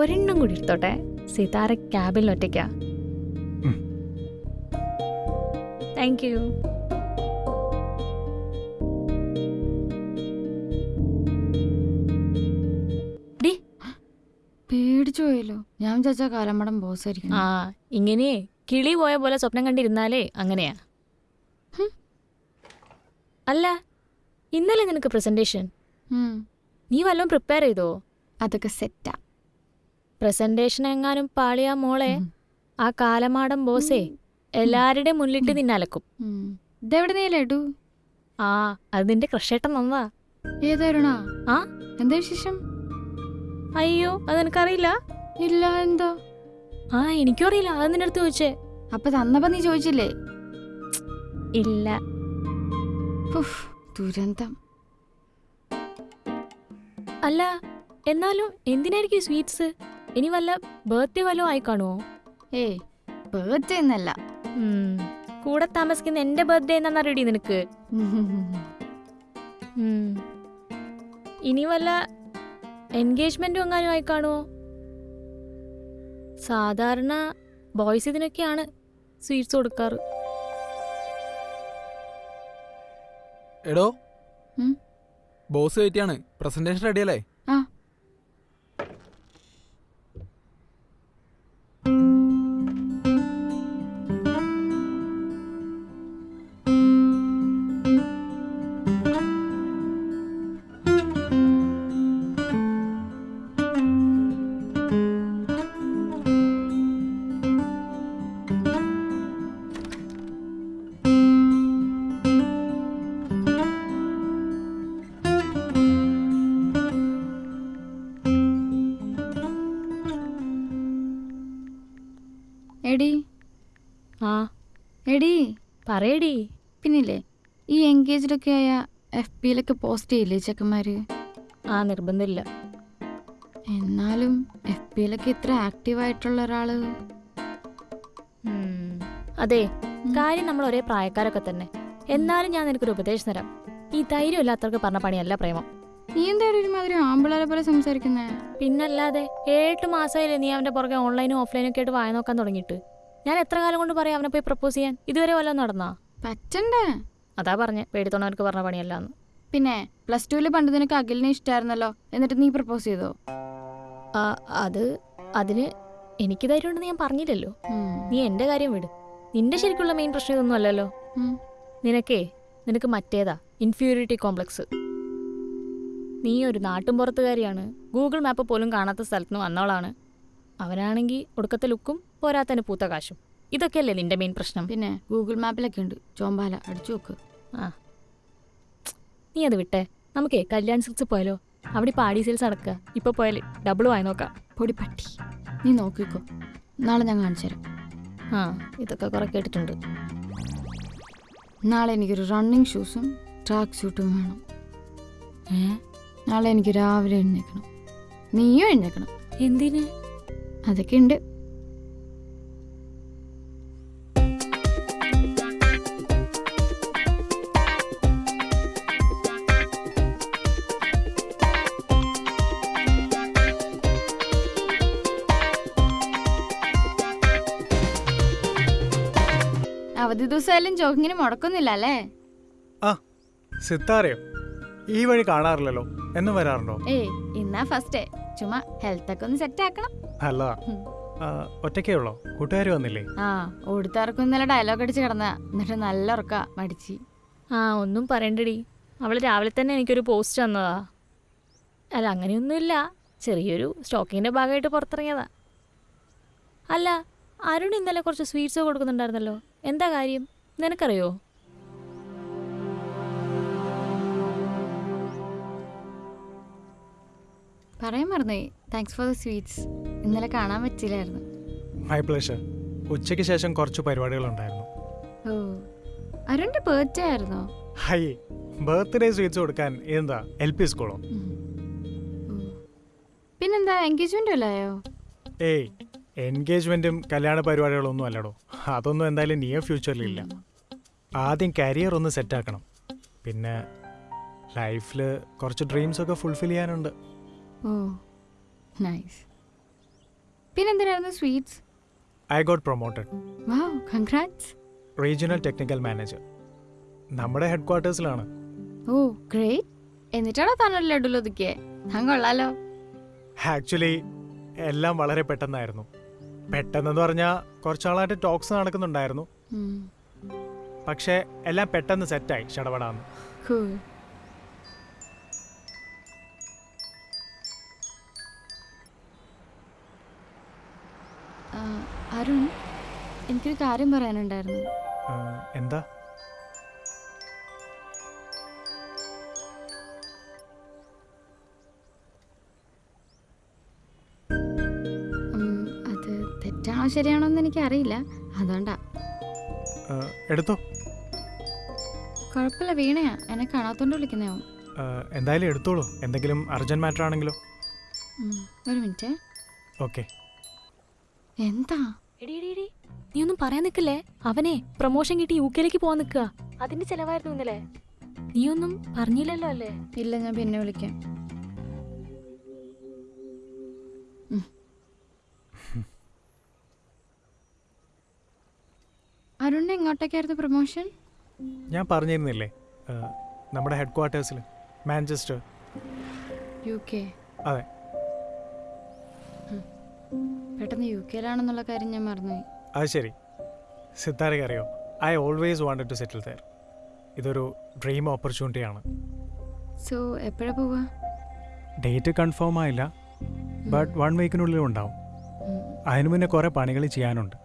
ഒരെണ്ണം കൂടി എടുത്തോട്ടെ? സിതാര ക്യാബിൽ ഒറ്റയ്ക്കാ. താങ്ക് യു പേടിച്ചു പോയല്ലോ. ഞാൻ വിചാരിച്ച കാലമ്മടം ബോസ് ആയിരിക്കും ആ ഇങ്ങനെ കിളി പോയ പോലെ സ്വപ്നം കണ്ടിരുന്നാലേ അങ്ങനെയാ. അല്ല ഇന്നലെ നിനക്ക് പ്രസന്റേഷൻ നീ വല്ലതും പ്രിപ്പയർ ചെയ്തോ? അതൊക്കെ സെറ്റാ പ്രസന്റേഷൻ എങ്ങാനും പാളിയാ മോളെ. ആ കാലമാടം ബോസേ എല്ലാരുടെ മുന്നിലിട്ട് നിന്നലക്കും. ഇതെവിടെ നീ ലഡു ആ അത് നിന്റെ ക്രഷേട്ടൻ നന്നതാ ഏതായിരുന്നാ? ആ? എന്താ വിശേഷം? അയ്യോ അത് എനിക്കറിയില്ല ഇല്ല എന്തോ? ആ എനിക്കും അറിയില്ല അത് നിന്റെ അടുത്ത് ചോദിച്ചേ. അപ്പൊ തന്നപ്പോ നീ ചോദിച്ചില്ലേ? ഇല്ല. ദുരന്തം. അല്ല എന്നാലും എന്തിനായിരിക്കും സ്വീറ്റ്സ്? ഇനി വല്ല ബർത്ത്ഡേ വല്ലതും ആയി കാണുമോ ഏ ബർത്ത്ഡേ എന്നല്ല. കൂടെ താമസിക്കുന്ന എന്റെ ബർത്ത്ഡേ എന്നാ റെഡി നിനക്ക്. ഇനി വല്ല എൻഗേജ്മെന്റും എങ്ങാനും ആയി കാണുമോ സാധാരണ ബോയ്സ് ഇതിനൊക്കെയാണ് സ്വീറ്റ്സ് കൊടുക്കാറ്. എടോ? ബോസ് കയറ്റിയാണ്. പ്രസന്റേഷൻ റെഡിയല്ലേ ആ. എടി പറയടി. പിന്നില്ലേ ഈ എൻഗേജ്ഡൊക്കെ ആയ എഫ് പിയിലൊക്കെ പോസ്റ്റ് ചെയ്യില്ലേ ചെക്കന്മാര്? ആ നിർബന്ധമില്ല. എന്നാലും എഫ് പിയിലൊക്കെ ഇത്ര ആക്റ്റീവ് ആയിട്ടുള്ള ഒരാൾ അതെ. കാര്യം നമ്മൾ ഒരേ പ്രായക്കാരൊക്കെ തന്നെ. എന്നാലും ഞാൻ നിനക്കൊരു ഉപദേശം തരാം. ഈ ധൈര്യം ഇല്ലാത്തവർക്ക് പറഞ്ഞ പണിയല്ല പ്രേമം. നീ എന്തായാലും ഒരുമാതിരി ആമ്പിളരെ പോലെ സംസാരിക്കുന്നേ? പിന്നല്ലാതെ ഏട്ട് മാസമായില്ലേ നീ അവന്റെ പുറകെ ഓൺലൈനും ഓഫ്ലൈനും ഒക്കെ ആയിട്ട് വായ നോക്കാൻ തുടങ്ങിയിട്ട്. ഞാൻ എത്ര കാലം കൊണ്ട് പറയാം അവനെ പോയി പ്രപ്പോസ് ചെയ്യാൻ? ഇതുവരെ വല്ല നടന്നാ? പറ്റണ്ടേ? അതാ പറഞ്ഞേ പേടിത്തോണവർക്ക് പറഞ്ഞ പണിയല്ലാന്ന്. പിന്നെ പ്ലസ് ടുവിൽ പണ്ട് നിനക്ക് അഖിലിനെ ഇഷ്ടമായിരുന്നല്ലോ എന്നിട്ട് നീ പ്രപ്പോസ് ചെയ്തോ? ആ, അത് അതിന് എനിക്ക് ധൈര്യം ഉണ്ടെന്ന് ഞാൻ പറഞ്ഞില്ലല്ലോ. നീ എന്റെ കാര്യം വിട്. നിന്റെ ശരിക്കുള്ള മെയിൻ പ്രശ്നം ഇതൊന്നും അല്ലല്ലോ. നിനക്കേ നിനക്ക് മറ്റേതാ ഇൻഫീരിയോറിറ്റി കോംപ്ലക്സ് നീ ഒരു നാട്ടുംപുറത്തുകാരിയാണ് ഗൂഗിൾ മാപ്പ് പോലും കാണാത്ത സ്ഥലത്ത് നിന്ന് വന്നവളാണ്. അവനാണെങ്കിൽ ഒടുക്കത്തെ ലുക്കും പോരാത്തന് പൂത്ത കാശും. ഇതൊക്കെയല്ലേ നിന്റെ മെയിൻ പ്രശ്നം? പിന്നെ ഗൂഗിൾ മാപ്പിലൊക്കെ ഉണ്ട്. ചോമ്പാല അടിച്ചു നോക്ക് ആ. നീ അത് വിട്ടെ. നമുക്കേ കല്യാൺ സിൽസ് പോയാലോ? അവിടെ ഇപ്പോൾ ആഡി സെയിൽസ് നടക്കുക ഇപ്പോൾ പോയാൽ ഡബിൾ വായി നോക്കാം. പൊടി പട്ടി. നീ നോക്കിക്കോ. നാളെ ഞാൻ കാണിച്ചു തരാം. ആ ഇതൊക്കെ കുറെ കേട്ടിട്ടുണ്ട്. നാളെ എനിക്കൊരു റണ്ണിങ് ഷൂസും ട്രാക്ക് സ്യൂട്ടും വേണം. ഏ? നാളെ എനിക്ക് രാവിലെ എഴുന്നേക്കണം നീയും എഴുന്നേക്കണം എന്തിന്? അതൊക്കെ ഉണ്ട് അവധി ദിവസമായാലും ജോഗിങ്ങിന് മുടക്കൊന്നുമില്ല അല്ലേ? സിത്താരയോ? ഈ വഴി കാണാറില്ലല്ലോ. എന്നും വരാറുണ്ടോ? ഏയ് ഇന്നാ ഫസ്റ്റ് ചുമ്മാ ഹെൽത്തൊക്കെ ഒന്ന് സെറ്റ് ആക്കണം. അല്ല ഒറ്റക്കേ ഉള്ളോ? കൂട്ടുകാർ വന്നില്ലേ? ആ ഓടിത്താർക്കും ഇന്നലെ ഡയലോഗ് അടിച്ച് കിടന്ന എന്നിട്ട് നല്ല ഉറക്ക മടിച്ച്. ആ ഒന്നും പറയണ്ടടി. അവൾ രാവിലെ തന്നെ എനിക്കൊരു പോസ്റ്റ് തന്നതാ. അല്ല അങ്ങനെയൊന്നുമില്ല. ചെറിയൊരു സ്റ്റോക്കിങ്ങിന്റെ ഭാഗമായിട്ട് പുറത്തിറങ്ങിയതാ. അല്ല അരുൺ ഇന്നലെ കുറച്ച് സ്വീറ്റ്സ് കൊടുക്കുന്നുണ്ടായിരുന്നല്ലോ. എന്താ കാര്യം? നിനക്കറിയോ? പറയാൻ മറന്നേ താങ്ക്സ് ഫോർ ദ സ്വീറ്റ്സ് ഇന്നലെ കാണാൻ പറ്റില്ലായിരുന്നു മൈ പ്ലഷർ ഉച്ചയ്ക്ക് ശേഷം കുറച്ച് പരിപാടികൾ ഉണ്ടായിരുന്നു ഓ അരുണിന്റെ ബർത്ത്ഡേ ആയിരുന്നു? ഹൈ ബർത്ത്ഡേ സ്വീറ്റ്സ് കൊടുക്കാൻ എന്താ? എൽ പി സ്കൂളോ. പിന്നെന്താ എൻഗേജ്മെന്റ് അല്ലയോ ഏയ് എൻഗേജ്മെന്റും കല്യാണ പരിപാടികളൊന്നും അല്ലടോ. അതൊന്നും എന്തായാലും നിയർ ഫ്യൂച്ചറിൽ ഇല്ല. ആദ്യം കരിയർ ഒന്ന് സെറ്റ് ആക്കണം. പിന്നെ ലൈഫിൽ കുറച്ച് ഡ്രീംസ് ഒക്കെ ഫുൾഫിൽ ചെയ്യാനുണ്ട്. Oh nice പിന്നെന്തിനായിരുന്നു sweets? I got promoted wow congrats regional technical manager നമ്മുടെ ഹെഡ് ക്വാർട്ടേഴ്സിലാണ് ഓ ഗ്രേറ്റ് എന്നിട്ടാണോ താനൊരു ലഡുൽ ഒതുക്കിയേ ഞാൻ കൊള്ളാലോ. ആക്ച്വലി എല്ലാം വളരെ പെട്ടെന്നായിരുന്നു. പെട്ടെന്നെന്ന് പറഞ്ഞാൽ കുറച്ചാളായിട്ട് ടോക്സ് നടക്കുന്നുണ്ടായിരുന്നു. പക്ഷേ എല്ലാം പെട്ടെന്ന് സെറ്റായി ഷടപടാന്ന്. അരുൺ എനിക്കൊരു കാര്യം പറയാനുണ്ടായിരുന്നു. എന്താ? അത് തെറ്റാണോ ശരിയാണോ എന്ന് എനിക്കറിയില്ല. അതുകൊണ്ടാ. എടുത്തോ. കുഴപ്പമില്ല വീണയാ. എന്നെ കാണാത്തോണ്ട് വിളിക്കുന്നതാവും എന്തായാലും എടുത്തോളൂ. എന്തെങ്കിലും അർജന്റ് മാറ്റർ ആണെങ്കിലോ ഒരു മിനിറ്റ്. ഓക്കെ. എന്താ? എടി എടി എടി. നീ ഒന്നും പറയാൻ നിൽക്കില്ലേ? അവനെ പ്രൊമോഷൻ കിട്ടി യു കെയിലേക്ക് പോകാൻ നിൽക്കുക. അതിന്റെ ചെലവായിരുന്നു ഇന്നലെ. നീ ഒന്നും പറഞ്ഞില്ലല്ലോ അല്ലേ? ഇല്ല ഞാൻ പിന്നെ വിളിക്കാം. അരുണിന് എങ്ങോട്ടേക്കായിരുന്നു പ്രൊമോഷൻ ഞാൻ പറഞ്ഞിരുന്നില്ലേ നമ്മുടെ ഹെഡ് ക്വാർട്ടേഴ്സിൽ മാഞ്ചസ്റ്റർ യു കെ അതെ. പെട്ടെന്ന് യു കെയിലാണെന്നുള്ള കാര്യം ഞാൻ മറന്നുപോയി. അത് ശരി. സിദ്ധാരക്ക് അറിയോ? I always wanted to settle there ഇതൊരു ഡ്രീം ഓപ്പർച്യൂണിറ്റി ആണ്. സോ എപ്പോഴാ പോവാ? ഡേറ്റ് കൺഫേം ആയില്ല. ബട്ട് വൺ വീക്കിനുള്ളിൽ ഉണ്ടാവും. അതിനു മുന്നേ കുറേ പണികൾ ചെയ്യാനുണ്ട്.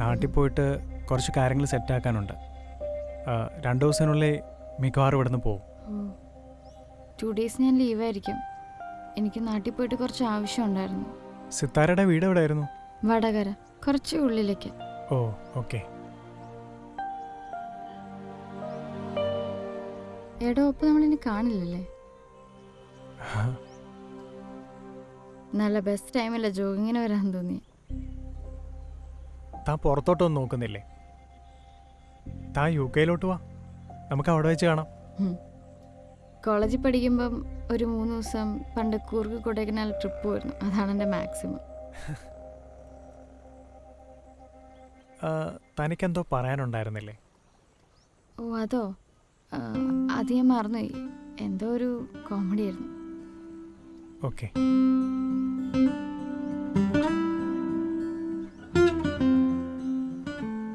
നാട്ടിൽ പോയിട്ട് കുറച്ച് കാര്യങ്ങൾ സെറ്റാക്കാനുണ്ട് ആക്കാനുണ്ട്. രണ്ട് ദിവസത്തിനുള്ളിൽ മിക്കവാറും ഇവിടുന്ന് പോകും. ടു ഡേയ്സ് ഞാൻ ലീവായിരിക്കും എനിക്ക് നാട്ടിൽ പോയിട്ട് കുറച്ച് ആവശ്യമുണ്ടായിരുന്നു സിത്താരയുടെ വീട് എവിടെയായിരുന്നു? വടകര കുറച്ച് ഉള്ളിലേക്ക്. Oh okay. എടോ ഒപ്പം നമ്മളിനി കാണില്ലല്ലേ? നല്ല ബെസ്റ്റ് ടൈമല്ല ജോഗിങ്ങിന് വരാൻ തോന്നി താൻ പുറത്തോട്ടൊന്നും നോക്കുന്നില്ലേ? താ യു കെയിലോട്ട് വാ. നമുക്ക് അവിടെ വെച്ച് കാണാം. കോളേജിൽ പഠിക്കുമ്പം ഒരു മൂന്ന് ദിവസം പണ്ട് കൂർഗ് കൊടൈക്കനാൽ ട്രിപ്പ് പോയിരുന്നു. അതാണ് എന്റെ മാക്സിമം തനിക്കെന്തോ പറയാനുണ്ടായിരുന്നില്ലേ? ഓ അതോ? അത് ഞാൻ മറന്നുപോയി. എന്തോ ഒരു കോമഡി ആയിരുന്നു. ഓക്കെ.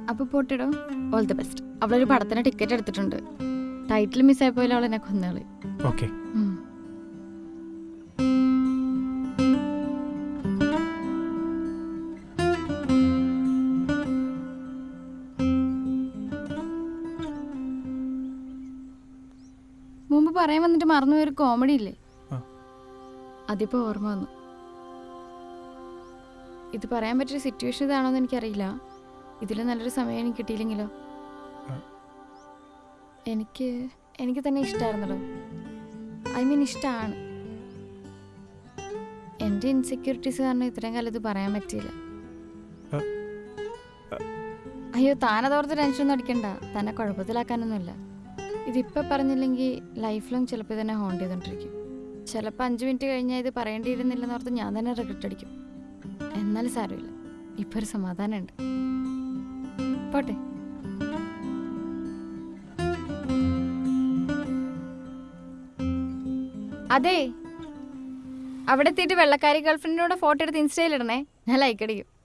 അപ്പോൾ പോട്ടിടോ. ഓൾ ദി ബെസ്റ്റ് അവളൊരു പടത്തിന് ടിക്കറ്റ് എടുത്തിട്ടുണ്ട്. ടൈറ്റിൽ മിസ്സായി അവൾ എന്നെ കൊന്നുകളി ഓക്കെ. പറയാൻ വന്നിട്ട് മറന്നു ഒരു കോമഡി ഇല്ലേ. അതിപ്പോ ഓർമ്മ വന്നു. ഇത് പറയാൻ പറ്റിയ സിറ്റുവേഷൻ ഇതാണോന്ന് എനിക്കറിയില്ല. ഇതിൽ നല്ലൊരു സമയം എനിക്ക് കിട്ടിയില്ലെങ്കിലോ? എനിക്ക് എനിക്ക് തന്നെ ഇഷ്ടമായിരുന്നല്ലോ ഐ മീൻ ഇഷ്ടമാണ് എന്റെ ഇൻസെക്യൂരിറ്റീസ് കാരണം ഇത്രയും കാലം ഇത് പറയാൻ പറ്റിയില്ല. അയ്യോ താനതോർത്ത് ടെൻഷനൊന്നും അടിക്കണ്ട. തന്നെ കുഴപ്പത്തിലാക്കാനൊന്നുമില്ല. ഇതിപ്പോൾ പറഞ്ഞില്ലെങ്കിൽ ലൈഫ് ലോങ് ചിലപ്പോൾ തന്നെ ഹോണ്ട് ചെയ്തുകൊണ്ടിരിക്കും ചിലപ്പോൾ അഞ്ച് മിനിറ്റ് കഴിഞ്ഞാൽ ഇത് പറയേണ്ടിയിരുന്നില്ലെന്ന് ഓർത്ത് ഞാൻ തന്നെ റിഗ്രറ്റ് അടിക്കും. എന്നാലും സാരമില്ല. ഇപ്പോൾ ഒരു സമാധാനമുണ്ട് പോട്ടെ. അതെ. അവിടെ എത്തിയിട്ട് വെള്ളക്കാരി ഗേൾഫ്രണ്ടിനോട് ഫോട്ടോ എടുത്ത് ഇൻസ്റ്റയിൽ ഇടണേ. ഞാൻ ലൈക്ക് അടിക്കും.